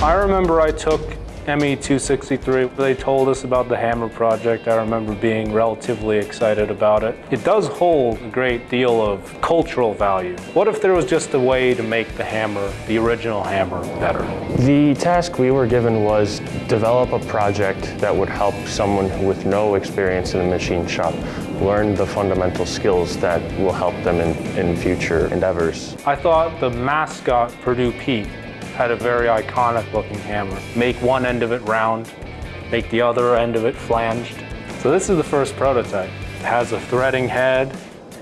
I remember I took ME263. They told us about the hammer project. I remember being relatively excited about it. It does hold a great deal of cultural value. What if there was just a way to make the hammer, the original hammer, better? The task we were given was develop a project that would help someone with no experience in the machine shop learn the fundamental skills that will help them in, in future endeavors. I thought the mascot Purdue Pete had a very iconic looking hammer. Make one end of it round, make the other end of it flanged. So this is the first prototype. It has a threading head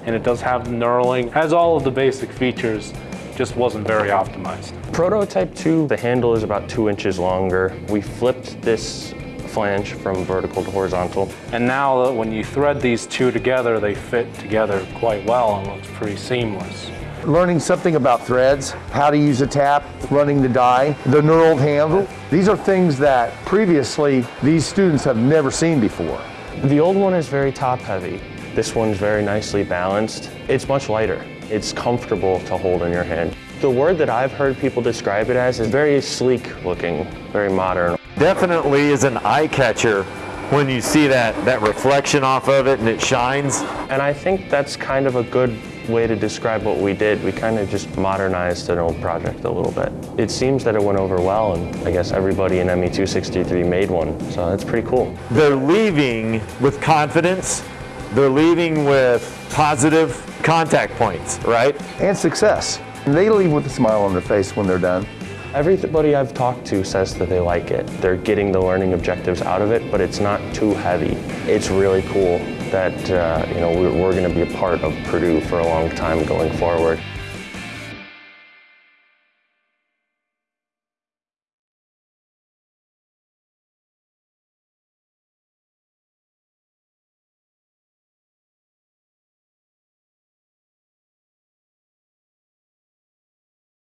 and it does have the knurling. Has all of the basic features, just wasn't very optimized. Prototype 2, the handle is about two inches longer. We flipped this flange from vertical to horizontal. And now when you thread these two together, they fit together quite well and looks pretty seamless learning something about threads, how to use a tap, running the die, the knurled handle. These are things that previously these students have never seen before. The old one is very top heavy. This one's very nicely balanced. It's much lighter. It's comfortable to hold in your hand. The word that I've heard people describe it as is very sleek looking, very modern. Definitely is an eye catcher when you see that, that reflection off of it and it shines. And I think that's kind of a good way to describe what we did. We kind of just modernized an old project a little bit. It seems that it went over well, and I guess everybody in ME263 made one, so that's pretty cool. They're leaving with confidence. They're leaving with positive contact points, right? And success. They leave with a smile on their face when they're done. Everybody I've talked to says that they like it. They're getting the learning objectives out of it, but it's not too heavy. It's really cool that uh, you know we're, we're going to be a part of Purdue for a long time going forward.